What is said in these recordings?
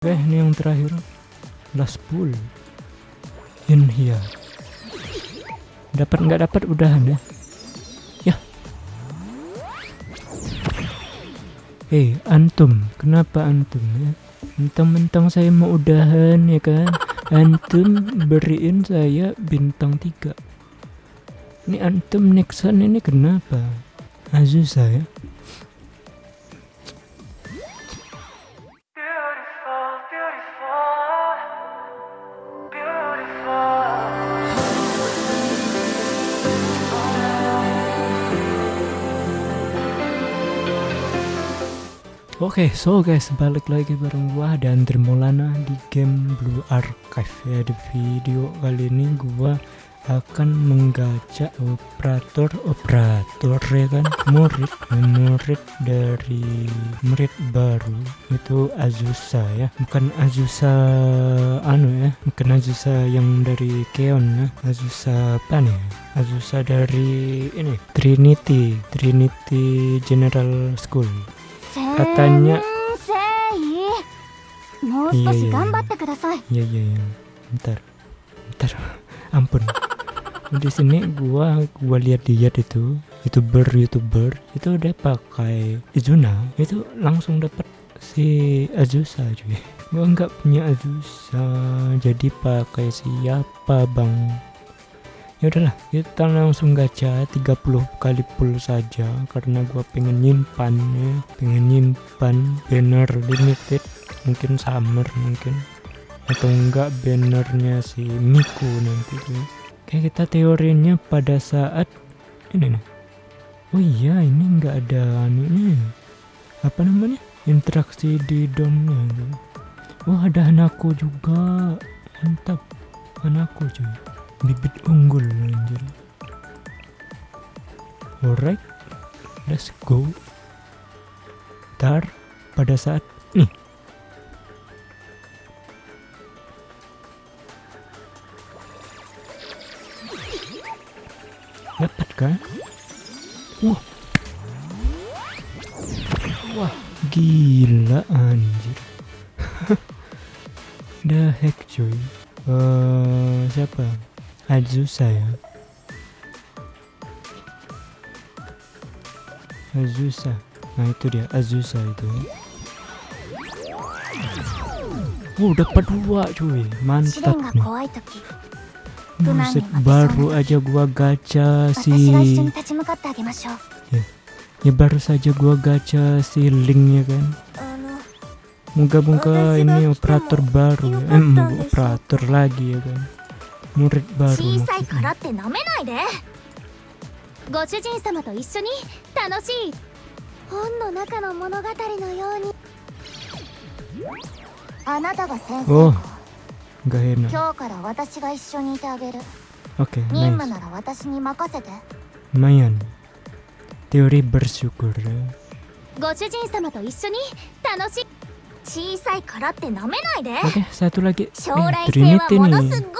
Oke, ini yang terakhir. Last. In here. Dapat nggak dapat udahan ya. Ya. Hei, antum, kenapa antum ya? Mentang-mentang saya mau udahan ya kan. Antum beriin saya bintang 3. Ini antum Nexon ini kenapa? Azusa ya. Oke, so guys, balik lagi bareng gua dan Dermolana di game Blue Archive. Ya. Di video kali ini gua akan menggacha operator operator ya kan? Murid murid dari murid baru itu Azusa ya. Bukan Azusa anu ya bukan Azusa yang dari Keon ya. Azusa apa nih? Azusa dari ini Trinity Trinity General School katanya. Iya iya iya iya. Iya bentar. Bentar. Ampun. Di sini gua gua lihat lihat itu youtuber youtuber itu udah pakai Izuna itu langsung dapat si Azusa cuy. Gua nggak punya Azusa. Jadi pakai siapa bang? Ya udahlah kita langsung gacha 30 kali pull saja karena gua pengen nyimpan ya pengen nyimpan banner limited mungkin summer mungkin atau enggak bannernya si Miku nanti tuh. Kayak kita teorinya pada saat ini nih. Oh iya ini enggak ada anunya. Apa namanya? Interaksi di domnya. Wah ada Hanako juga. Mantap. Hanako cuy. Bibit unggul anjir. Alright. Let's go. Ntar pada saat nih dapat kan wah wah gila anjir the heck cuy siapa Azusa ya Azusa nah itu dia. Azusa itu ya. oh, Wow dapat dua cuy. Mantap nih. Buset baru aja gua gacha si ya, ya baru saja gua gacha si linknya kan? Moga-moga ini operator baru ya. Eh, operator lagi ya kan? Murid baru 小さいからってなめないで。ご主人様と一緒に楽しい。本の中の物語のように。あなたが先生。oh か gak enak 今日から私が一緒にいてあげる。Oke 任務なら私に任せて。lumayan teori bersyukur ya ご主人様と一緒に楽しい。小さいからってなめないで。Oke satu lagi 将 eh, 来性は Trinity ものすっごいん nih だから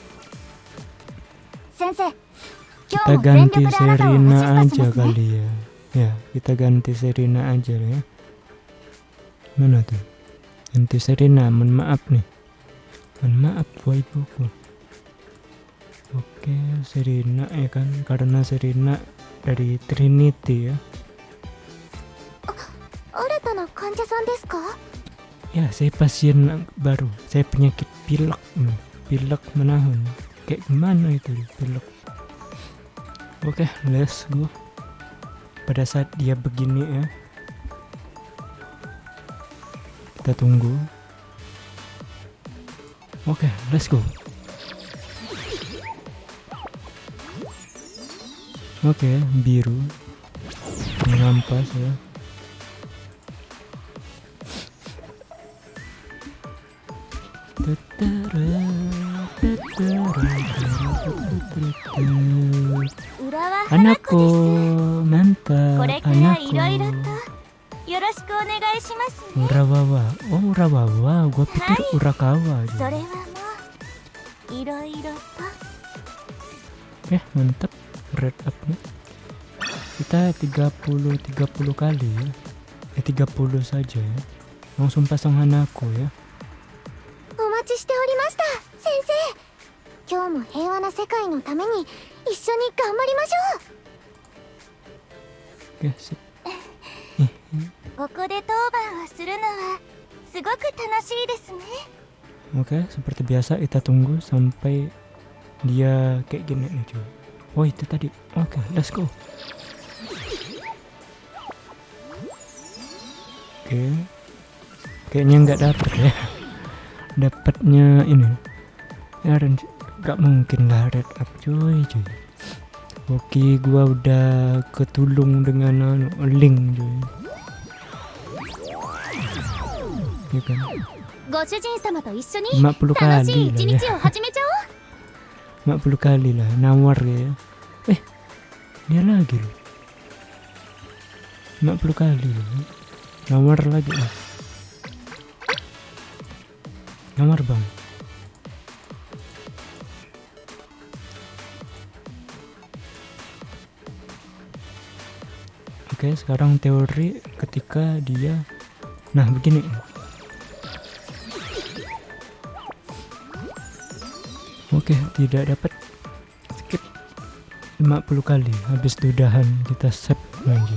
Kita ganti Serena aja kali ya. Ya, kita ganti Serena aja ya. Mana tuh? Ganti Serena, mohon maaf nih. Mohon maaf, waibuku. Oke, Serena ya kan karena Serena dari Trinity ya. Ya, saya pasien baru. Saya penyakit pilek, hmm. pilek menahun kayak gimana itu pilek oke let's go pada saat dia begini ya. Kita tunggu. Oke let's go oke biru. Mengampas ya Anako, mantap. Anako. Urawawa. Oh, urawawa. Gua pikir urakawa. Ya, mantap. Red up-nya. Kita 30 30 kali ya. Eh 30 saja ya. Langsung pasang Hanako ya. 世界のために一緒に頑張りましょ oke sip うここで当番をするのはすごく楽しいですね Oke, seperti biasa kita tunggu sampai dia kayak gini nih cuy. Oh itu tadi. Oke, let's go. Oke, kayaknya nggak dapet ya. Dapatnya ini. Ya, Gak mungkin lah red up cuy cuy. Oke, gua udah ketulung dengan uh, link cuy. Ya kan. 50 kali lah ya. 50 kali lah nawar ya. Eh, dia lagi loh. 50 kali loh. Nawar lagi lah. Nawar banget. Oke, sekarang teori ketika dia Nah, begini. Oke, tidak dapat. Skip 50 kali habis dudahan kita save lagi.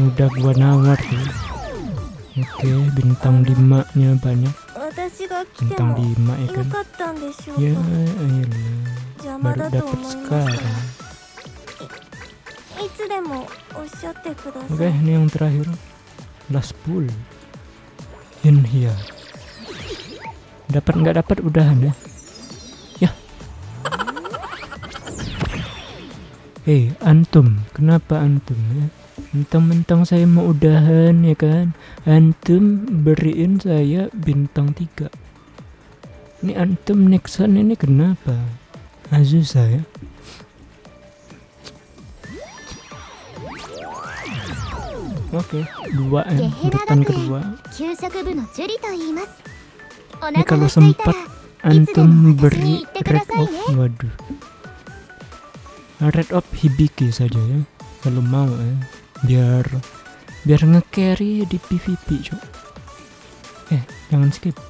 Udah gua nawar tuh. Oke, bintang 5-nya banyak. Bintang 5 ya kan. Ya, iya ayolah. Baru dapat sekarang. Oke, さい ini yang terakhir. Last pull. In here. Dapat nggak dapat udahan ya. Ya. Eh, antum, kenapa antum ya? Mentang-mentang saya mau udahan ya kan Antum beriin saya bintang 3 Ini antum Nixon ini kenapa Azusa ya Oke, okay. dua ya, urutan kedua. Ini kalau sempat antum beri red off, waduh. Red off Hibiki saja ya, kalau mau ya. Biar biar nge-carry di PVP, cok. Eh, jangan skip.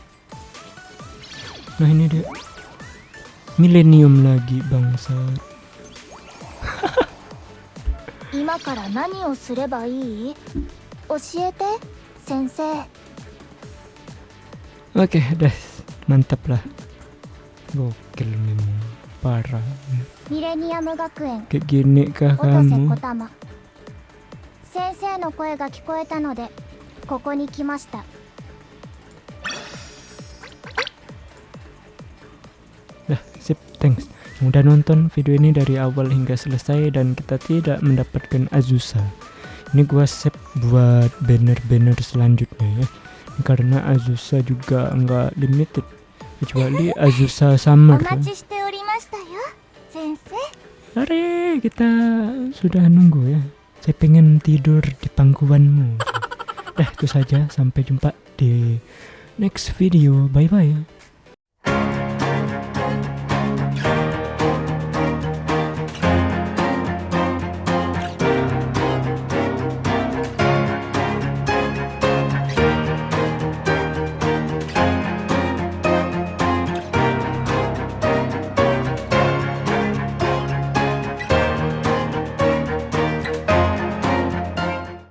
Nah, ini dia. Millennium lagi, bangsat. 今から何をすればいい教えて先生 oke dah mantap lah gokil memang parah ミレニアム学園 kayak gini kah kamu 先生の声が聞こえたのでここに来ました Dah, sip, thanks. Mudah nonton video ini dari awal hingga selesai dan kita tidak mendapatkan Azusa. Ini gua save buat banner-banner selanjutnya ya. Karena Azusa juga enggak limited. Kecuali Azusa Summer. Kan? Hari ya, kita sudah nunggu ya. Saya pengen tidur di pangkuanmu. Dah itu saja sampai jumpa di next video. Bye bye. Ya.